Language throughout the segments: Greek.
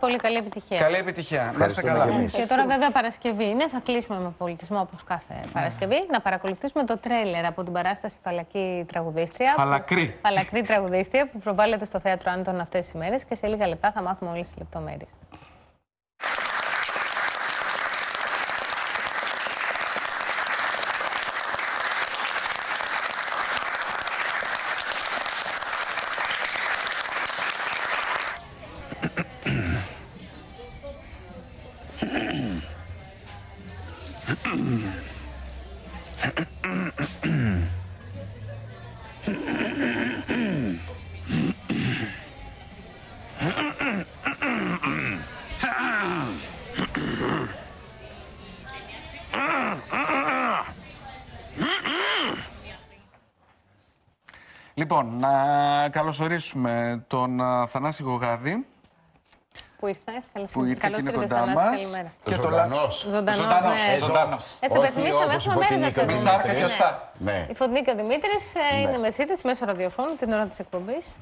Πολύ καλή επιτυχία. Καλή επιτυχία. Να είστε Ευχαριστούμε καλά. και εμείς. Και τώρα βέβαια Παρασκευή είναι, θα κλείσουμε με πολιτισμό όπως κάθε Παρασκευή. Να παρακολουθήσουμε το τρέλερ από την παράσταση Φαλακή Τραγουδίστρια. Φαλακρή. Φαλακρή Τραγουδίστρια που προβάλλεται στο Θέατρο Άντων αυτές τις ημέρες και σε λίγα λεπτά θα μάθουμε όλες τις λεπτομέρειες. Λοιπόν, να καλωσορίσουμε τον α, Θανάση Γογάδη Που ήρθε, καλώς, που ήρθε και καλώς είναι ήρθες, κοντά Θανάση, μας. καλημέρα. Ζωντανός. Ζωντανός, Ζωντανός, ναι. ζωντανός. Ε, σε Όχι υπενθυμίσαμε, όπως έχουμε η μέρες να Φωτεινή σε και Με ο δούμε. σάρκα και Ναι. οστά. Ναι. Η Φωτεινή και ο Δημήτρης ε, είναι Ναι. μεσίτες μέσω ραδιοφώνου την ώρα της εκπομπής.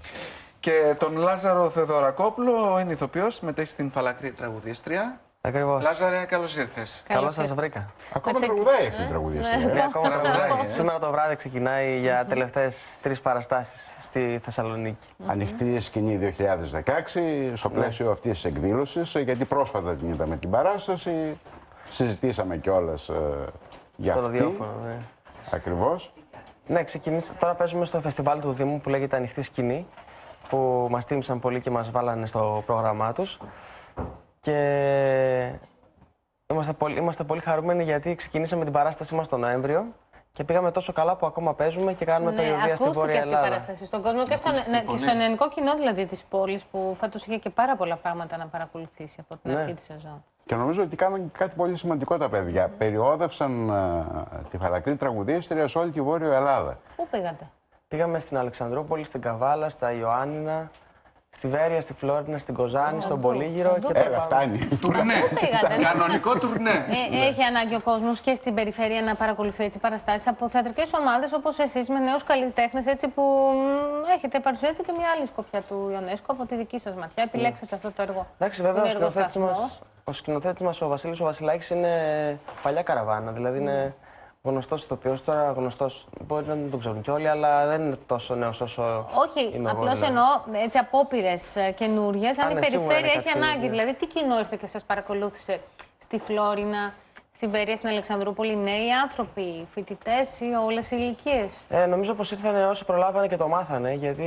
Και τον Λάζαρο Θεοδωρακόπουλο, είναι ηθοποιός, συμμετέχει στην Φαλακρή Τραγουδίστρια. Ακριβώς. Λάζαρε, καλώς ήρθες. Καλώς Καλώς σας ήρθες. βρήκα. Ακόμα Να ξε- τραγουδάει αυτή η τραγουδίστρια. Ναι. Ναι, ακόμα Τραγουδάει, τραγουδάει. ε. Σήμερα το βράδυ ξεκινάει για τελευταίες τρεις παραστάσεις στη Θεσσαλονίκη. Ανοιχτή σκηνή 2016 στο πλαίσιο αυτής της εκδήλωσης, γιατί πρόσφατα την είδαμε την παράσταση. Συζητήσαμε κιόλας για Στο αυτή. ραδιόφωνο. Ναι. Ακριβώς. ναι, ξεκινήσει. Τώρα παίζουμε στο φεστιβάλ του Δήμου που λέγεται Ανοιχτή Σκηνή. Που μας τίμησαν πολύ και μας βάλανε στο πρόγραμμά τους. Και είμαστε πολύ, είμαστε πολύ χαρούμενοι γιατί ξεκινήσαμε την παράστασή μας τον Νοέμβριο. Και πήγαμε τόσο καλά που ακόμα παίζουμε και κάνουμε Ναι, περιοδία στην ακούστηκε Βόρεια αυτή η Ελλάδα. παράσταση στον κόσμο και, στον, Ακούστηκε ναι, και πολύ. στο ελληνικό κοινό δηλαδή της πόλης που φέτος είχε και πάρα πολλά πράγματα να παρακολουθήσει από την Ναι. αρχή της σεζόν. Και νομίζω ότι κάναν και κάτι πολύ σημαντικό τα παιδιά. Περιόδευσαν ε, τη φαλακρή τραγουδίστρια σε όλη τη Βόρεια Ελλάδα. Πού πήγατε; Πήγαμε στην Αλεξανδρούπολη, στην Καβάλα, στα Ιωάννινα, στη Βέρεια, στη Φλόρινα, στην Κοζάνη, στον Πολύγυρο παντού. και Ε, τώρα φτάνει. Τουρνέ. πήγατε, ναι. Κανονικό τουρνέ. Ε, έχει ανάγκη ο κόσμος και στην περιφέρεια να παρακολουθεί έτσι παραστάσεις από θεατρικές ομάδες όπως εσείς με νέους καλλιτέχνες που μ, έχετε παρουσιάσει και μια άλλη σκοπιά του Ιονέσκο από τη δική σας ματιά. Επιλέξατε αυτό το έργο. Εντάξει, βέβαια ο Είναι σκηνοθέτης μας, εργοσταθμός. ο σκηνοθέτης μας, ο Βασίλης ο Βασιλάκης, είναι παλιά καραβάνα. Δηλαδή είναι γνωστός ηθοποιός, τώρα γνωστός, μπορεί να μην τον ξέρουν κι όλοι, αλλά δεν είναι τόσο νέος όσο Όχι, είμαι εγώ, απλώς δηλαδή. εννοώ έτσι απόπειρες καινούριες. Αν η ναι, σίγουρα περιφέρεια είναι έχει κάτι ανάγκη. καινούριο. Δηλαδή, τι κοινό ήρθε και σας παρακολούθησε στη Φλόρινα, στη Βέρεια, στην Αλεξανδρούπολη, νέοι άνθρωποι, φοιτητές ή όλες οι ηλικίες; Ε, νομίζω πως ήρθαν όσοι προλάβανε και το μάθανε, γιατί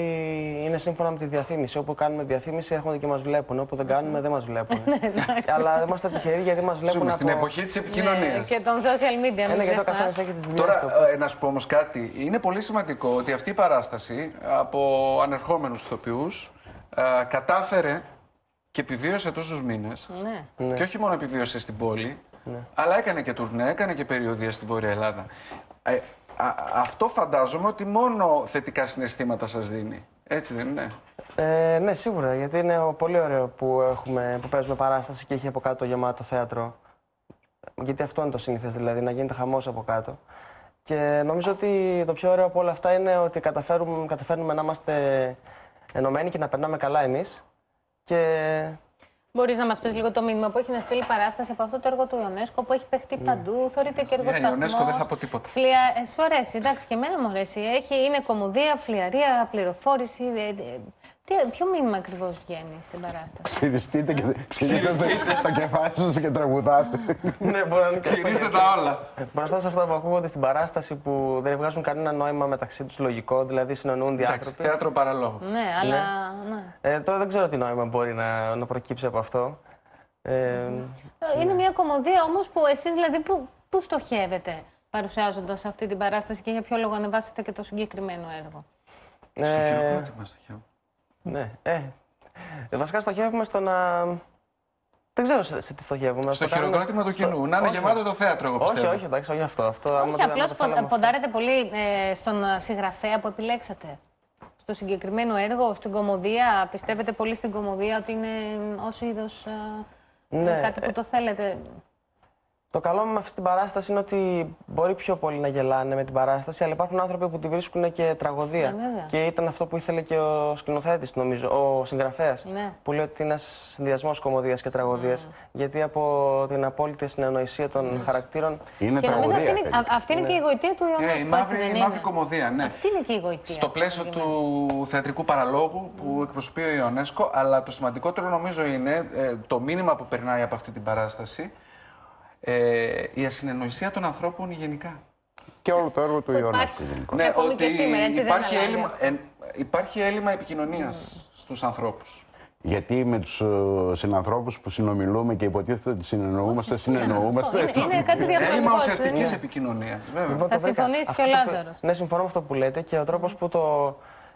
είναι σύμφωνα με τη διαφήμιση. Όπου κάνουμε διαφήμιση έρχονται και μας βλέπουν, όπου δεν κάνουμε δεν μας βλέπουν. αλλά είμαστε τυχεροί γιατί μας βλέπουν Ζούμε από... στην εποχή της επικοινωνίας. Ναι, και των social media. Ένα μην γιατί ο ξεχνάς. καθένας έχει τις δουλειές Τώρα, του. ε, να σου πω όμως κάτι. Είναι πολύ σημαντικό ότι αυτή η παράσταση από ανερχόμενους ηθοποιούς κατάφερε και επιβίωσε τόσους μήνες. Ναι. Και όχι μόνο επιβίωσε στην πόλη, αλλά έκανε και τουρνέ, έκανε και περιοδία στη Βόρεια Ελλάδα. Ε, α- αυτό φαντάζομαι ότι μόνο θετικά συναισθήματα σας δίνει. Έτσι δεν είναι; Ε, ναι, σίγουρα, γιατί είναι ο- πολύ ωραίο που, έχουμε, που παίζουμε παράσταση και έχει από κάτω γεμάτο θέατρο. Γιατί αυτό είναι το σύνηθες, δηλαδή, να γίνεται χαμός από κάτω. Και νομίζω ότι το πιο ωραίο από όλα αυτά είναι ότι καταφέρουμε, καταφέρνουμε να είμαστε ενωμένοι και να περνάμε καλά εμείς. Και Μπορείς να μας πεις λίγο το μήνυμα που έχει να στείλει παράσταση από αυτό το έργο του Ιονέσκο που έχει παιχτεί παντού. Θεωρείται και εργοσταθμό. Ιονέσκο δεν θα πω τίποτα. Φλια... Ε, σου αρέσει, εντάξει, και εμένα μου αρέσει. Έχει, είναι κομμωδία, φλιαρία, πληροφόρηση. Ε, ε, τι, ποιο μήνυμα ακριβώς βγαίνει στην παράσταση; Ξυριστείτε και ξυριστείτε το κεφάλι σας και τραγουδάτε. ναι, μπορεί να είναι και αυτό. Ξυρίστε τα όλα. Μπροστά σε αυτά που ακούγονται στην παράσταση που δεν βγάζουν κανένα νόημα μεταξύ τους λογικό, δηλαδή συνεννοούνται οι Εντάξει, άνθρωποι. θέατρο παραλόγου. Ναι, αλλά. Ναι. Ε, τώρα δεν ξέρω τι νόημα μπορεί να, να προκύψει από αυτό. Ε, Είναι μια κομμωδία όμως που εσείς δηλαδή που, που στοχεύετε παρουσιάζοντας αυτή την παράσταση και για ποιο λόγο ανεβάσετε και το συγκεκριμένο έργο; Στο ε, χειροκρότημα στο χέρι. Ναι, ε, ε, βασικά στοχεύουμε στο να... Δεν ξέρω σε, σε τι στοχεύουμε. Στο να κάνουμε- χειροκρότημα του κοινού. Να είναι Όχι. γεμάτο το θέατρο, εγώ Όχι, πιστεύω. όχι, εντάξει, όχι αυτό. αυτό άμα Όχι, δεν- άμα απλώς το θέλαμε αυτό. ποντάρετε πολύ ε, στον ε, συγγραφέα που επιλέξατε. Στο συγκεκριμένο έργο, στην κομμωδία. Πιστεύετε πολύ στην κομμωδία ότι είναι ως είδος Ναι, κάτι που το θέλετε; Το καλό με αυτή την παράσταση είναι ότι μπορεί πιο πολύ να γελάνε με την παράσταση, αλλά υπάρχουν άνθρωποι που τη βρίσκουν και τραγωδία. Ε, βέβαια. και ήταν αυτό που ήθελε και ο σκηνοθέτης, νομίζω, ο συγγραφέας. Ναι. Που λέει ότι είναι ένας συνδυασμός κομμωδίας και τραγωδίας. Γιατί από την απόλυτη συνεννοησία των χαρακτήρων. Είναι Και νομίζω τραγωδία. αυτή είναι, τελικά. α- αυτή είναι και η γοητεία του Ε, η Ιωνέσκου, έτσι μαύρη, δεν η είναι; μαύρη κομμωδία, ναι. Αυτή είναι και η γοητεία. Στο πλαίσιο του θεατρικού παραλόγου που εκπροσωπεί ο Ιωνέσκο, αλλά το σημαντικότερο νομίζω είναι ε, το μήνυμα που περνάει από αυτή την παράσταση, ε, η ασυνεννοησία των ανθρώπων γενικά. Και όλο το έργο του Που Ιωνέσκου υπάρχει. γενικώ. Ναι, ακόμη και σήμερα, έτσι, δεν υπάρχει, αλλάζει έλλειμμα, αυτό. ε, υπάρχει έλλειμμα επικοινωνίας στους ανθρώπους. Γιατί με τους συνανθρώπους που συνομιλούμε και υποτίθεται ότι συνεννοούμαστε, συνεννοούμαστε. Είναι, είναι κάτι Έλλειμμα διαφορετικό. έτσι, δεν ουσιαστικής είναι. επικοινωνίας. Βέβαια. Λοιπόν, Θα το βρήκα. συμφωνήσει Αυτό και ο το- Λάζαρος. Ναι, συμφωνώ με αυτό που λέτε και ο τρόπος που το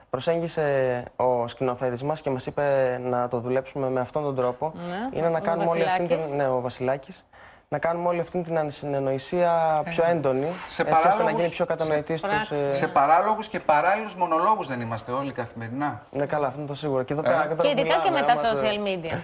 προσέγγισε ο σκηνοθέτης μας και μας είπε να το δουλέψουμε με αυτόν τον τρόπο Ναι, είναι να ο κάνουμε όλη αυτή Βασιλάκης. την. Ναι, ο Βασιλάκης, να κάνουμε όλη αυτή την ανσυνεννοησία πιο έντονη, σε έτσι ώστε να παράλογους- γίνει πιο κατανοητής σε στους... πράξεις. ε, Σε παράλογους και παράλληλους μονολόγους δεν είμαστε όλοι καθημερινά. Ναι, καλά, αυτό είναι το σίγουρο. Και, εδώ πέρα, εδώ Και πέρα ειδικά και μιλάμε, με τα άμα το- social media.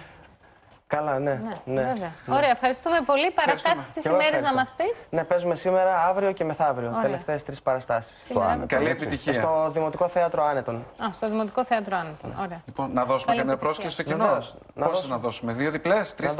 Καλά, ναι. Ναι, βέβαια. Ωραία, ευχαριστούμε πολύ. Παραστάσεις τι Και εγώ ημέρε να μας ευχαριστώ. πεις. Ναι, παίζουμε σήμερα, αύριο και μεθαύριο. Ωραία. Τελευταίες τρεις παραστάσεις. Σήμερα. Άνετο. Καλή έτσι. επιτυχία. Στο Δημοτικό Θέατρο Άνετον. Α, στο Δημοτικό Θέατρο Άνετον. Ωραία. Λοιπόν, να δώσουμε Καλή καμία επιτυχία. πρόσκληση στο κοινό. Βεβαίως. Να Πόσε δώσουμε. να δώσουμε, δύο διπλές, τρεις,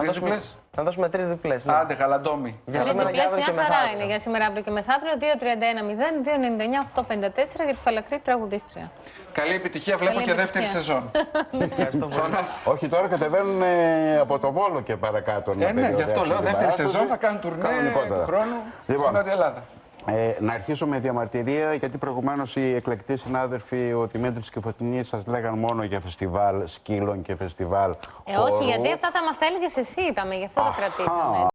Να δώσουμε- να τρεις δώσουμε- διπλές. Να δώσουμε τρεις διπλές. ναι. Άντε, γαλαντόμι. Για Τρει σήμερα και διπλέ, αύριο μια και χαρά μεθαύριο. είναι για σήμερα, αύριο και μεθαύριο. 2-31-0-299-854 για τη φαλακρή τραγουδίστρια. Καλή επιτυχία, βλέπω Καλή και δεύτερη επιτυχία. σεζόν. Ευχαριστώ πολύ. Θανάση. Όχι, τώρα κατεβαίνουν ε, από το Βόλο και παρακάτω. να Ε, ναι, γι' αυτό περιοδεύσουν λέω την δεύτερη παράσταση. σεζόν θα κάνουν τουρνέ Κανονικότατα. του χρόνου Λοιπόν. στην Νότια Ελλάδα. Ε, να αρχίσω με διαμαρτυρία, γιατί προηγουμένως οι εκλεκτοί συνάδελφοι, ο Δημήτρης και η Φωτεινής, σας λέγαν μόνο για φεστιβάλ σκύλων και φεστιβάλ. Ε, όχι, χορούς. γιατί αυτά θα μας τα έλεγε εσύ, είπαμε, γι' αυτό το Αχα. κρατήσαμε.